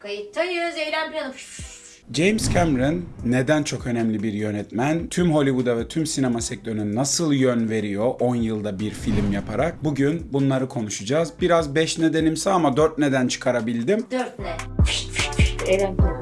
Kayıttayız. Eylem planı. James Cameron neden çok önemli bir yönetmen? Tüm Hollywood'a ve tüm sinema sektörüne nasıl yön veriyor 10 yılda bir film yaparak? Bugün bunları konuşacağız. Biraz 5 nedenimsi ama 4 neden çıkarabildim. Dört ne? Eylem planı.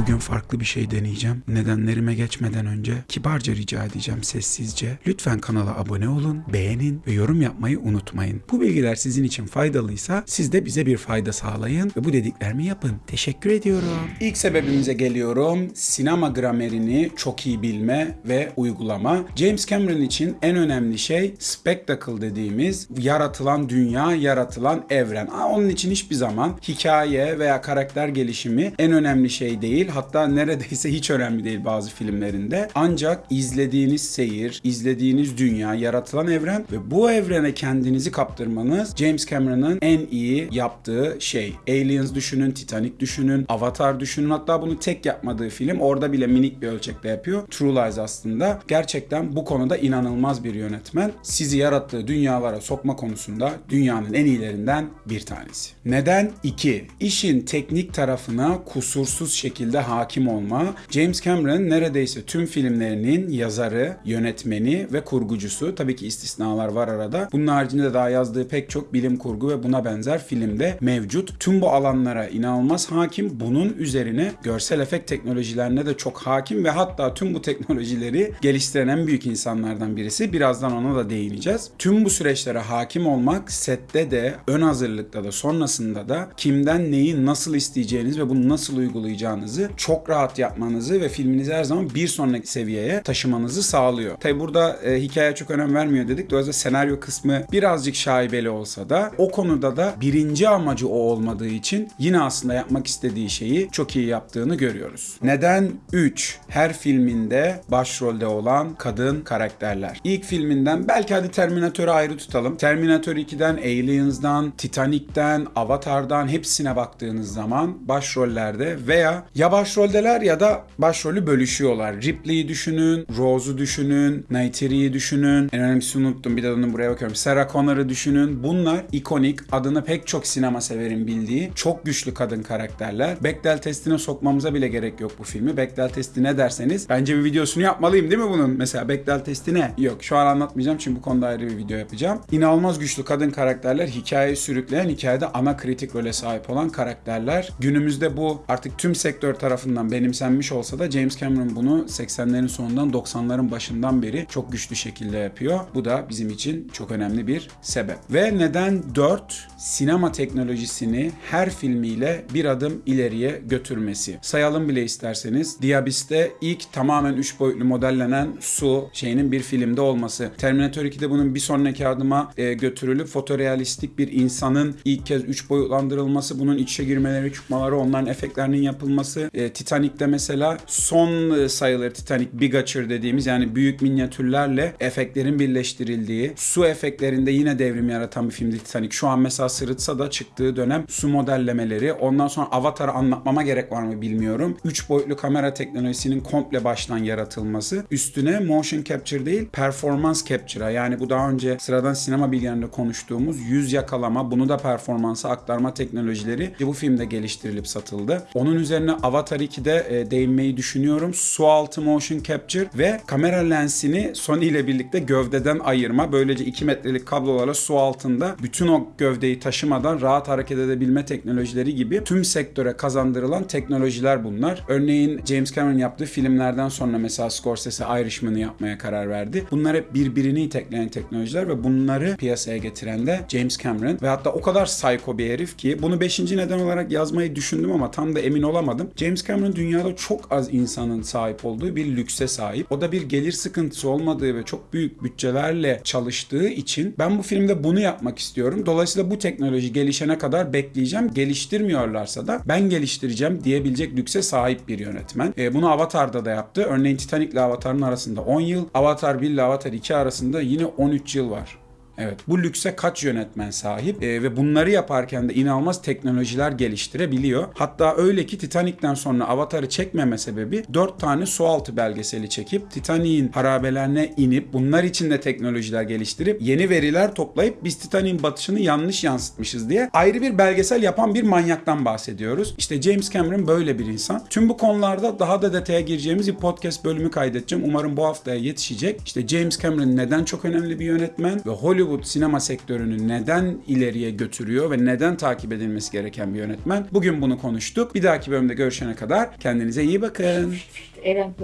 Bugün farklı bir şey deneyeceğim. Nedenlerime geçmeden önce kibarca rica edeceğim sessizce. Lütfen kanala abone olun, beğenin ve yorum yapmayı unutmayın. Bu bilgiler sizin için faydalıysa siz de bize bir fayda sağlayın ve bu dediklerimi yapın. Teşekkür ediyorum. İlk sebebimize geliyorum. Sinema gramerini çok iyi bilme ve uygulama. James Cameron için en önemli şey spectacle dediğimiz yaratılan dünya, yaratılan evren. Onun için hiçbir zaman hikaye veya karakter gelişimi en önemli şey değil. Hatta neredeyse hiç önemli değil bazı filmlerinde. Ancak izlediğiniz seyir, izlediğiniz dünya, yaratılan evren ve bu evrene kendinizi kaptırmanız James Cameron'ın en iyi yaptığı şey. Aliens düşünün, Titanic düşünün, Avatar düşünün. Hatta bunu tek yapmadığı film orada bile minik bir ölçekte yapıyor. True Lies aslında. Gerçekten bu konuda inanılmaz bir yönetmen. Sizi yarattığı dünyalara sokma konusunda dünyanın en iyilerinden bir tanesi. Neden? 2. İşin teknik tarafına kusursuz şekilde hakim olma. James Cameron neredeyse tüm filmlerinin yazarı, yönetmeni ve kurgucusu. Tabii ki istisnalar var arada. Bunun haricinde daha yazdığı pek çok bilim kurgu ve buna benzer filmde mevcut. Tüm bu alanlara inanılmaz hakim. Bunun üzerine görsel efekt teknolojilerine de çok hakim ve hatta tüm bu teknolojileri geliştiren en büyük insanlardan birisi. Birazdan ona da değineceğiz. Tüm bu süreçlere hakim olmak sette de, ön hazırlıkta da, sonrasında da kimden neyi nasıl isteyeceğiniz ve bunu nasıl uygulayacağınızı çok rahat yapmanızı ve filminizi her zaman bir sonraki seviyeye taşımanızı sağlıyor. Tabi burada e, hikaye çok önem vermiyor dedik. Dolayısıyla senaryo kısmı birazcık şaibeli olsa da o konuda da birinci amacı o olmadığı için yine aslında yapmak istediği şeyi çok iyi yaptığını görüyoruz. Neden 3? Her filminde başrolde olan kadın karakterler. İlk filminden belki hadi Terminator'u ayrı tutalım. Terminator 2'den, Aliens'dan, Titanic'ten, Avatar'dan hepsine baktığınız zaman başrollerde veya ya başroldeler ya da başrolü bölüşüyorlar. Ripley'i düşünün, Rose'u düşünün, Neytiri'yi düşünün. En önemlisini unuttum bir de onu buraya bakıyorum. Sarah Connor'ı düşünün. Bunlar ikonik, adını pek çok sinema severin bildiği çok güçlü kadın karakterler. Bechdel testine sokmamıza bile gerek yok bu filmi. Bechdel testi ne derseniz bence bir videosunu yapmalıyım değil mi bunun? Mesela Bechdel testi ne? Yok şu an anlatmayacağım çünkü bu konuda ayrı bir video yapacağım. İnanılmaz güçlü kadın karakterler hikayeyi sürükleyen, hikayede ana kritik role sahip olan karakterler. Günümüzde bu artık tüm sektör tarafından benimsenmiş olsa da James Cameron bunu 80'lerin sonundan 90'ların başından beri çok güçlü şekilde yapıyor. Bu da bizim için çok önemli bir sebep. Ve neden 4 sinema teknolojisini her filmiyle bir adım ileriye götürmesi. Sayalım bile isterseniz. Diabis'te ilk tamamen 3 boyutlu modellenen su şeyinin bir filmde olması. Terminator 2'de bunun bir sonraki adıma e, götürülüp fotorealistik bir insanın ilk kez 3 boyutlandırılması, bunun iç içe girmeleri, çıkmaları, onların efektlerinin yapılması. E, Titanic'te mesela son e, sayıları Titanic Bigature dediğimiz yani büyük minyatürlerle efektlerin birleştirildiği, su efektlerinde yine devrim yaratan bir filmdi Titanic. Şu an mesela sırıtsa da çıktığı dönem su modellemeleri. Ondan sonra Avatar'ı anlatmama gerek var mı bilmiyorum. 3 boyutlu kamera teknolojisinin komple baştan yaratılması. Üstüne motion capture değil, performance capture'a yani bu daha önce sıradan sinema bilgilerinde konuştuğumuz yüz yakalama, bunu da performansa aktarma teknolojileri bu filmde geliştirilip satıldı. Onun üzerine Avatar 2'de e, değinmeyi düşünüyorum. Su altı motion capture ve kamera lensini Sony ile birlikte gövdeden ayırma. Böylece 2 metrelik kablolarla su altında bütün o gövdeyi taşımadan rahat hareket edebilme teknolojileri gibi tüm sektöre kazandırılan teknolojiler bunlar. Örneğin James Cameron yaptığı filmlerden sonra mesela Scorsese Irishman'ı yapmaya karar verdi. Bunlar hep birbirini itekleyen teknolojiler ve bunları piyasaya getiren de James Cameron ve hatta o kadar psycho bir herif ki bunu 5. neden olarak yazmayı düşündüm ama tam da emin olamadım. James Cameron dünyada çok az insanın sahip olduğu bir lükse sahip. O da bir gelir sıkıntısı olmadığı ve çok büyük bütçelerle çalıştığı için ben bu filmde bunu yapmak istiyorum. Dolayısıyla bu teknoloji gelişene kadar bekleyeceğim. Geliştirmiyorlarsa da ben geliştireceğim diyebilecek lükse sahip bir yönetmen. E, bunu Avatar'da da yaptı. Örneğin Titanic ile Avatar'ın arasında 10 yıl, Avatar 1 ile Avatar 2 arasında yine 13 yıl var. Evet. Bu lükse kaç yönetmen sahip Ee, ve bunları yaparken de inanılmaz teknolojiler geliştirebiliyor. Hatta öyle ki Titanic'ten sonra Avatar'ı çekmeme sebebi 4 tane sualtı belgeseli çekip Titanic'in harabelerine inip bunlar için de teknolojiler geliştirip yeni veriler toplayıp biz Titanic'in batışını yanlış yansıtmışız diye ayrı bir belgesel yapan bir manyaktan bahsediyoruz. İşte James Cameron böyle bir insan. Tüm bu konularda daha da detaya gireceğimiz bir podcast bölümü kaydedeceğim. Umarım bu haftaya yetişecek. İşte James Cameron neden çok önemli bir yönetmen ve Hollywood sinema sektörünü neden ileriye götürüyor ve neden takip edilmesi gereken bir yönetmen. Bugün bunu konuştuk. Bir dahaki bölümde görüşene kadar kendinize iyi bakın. Eren.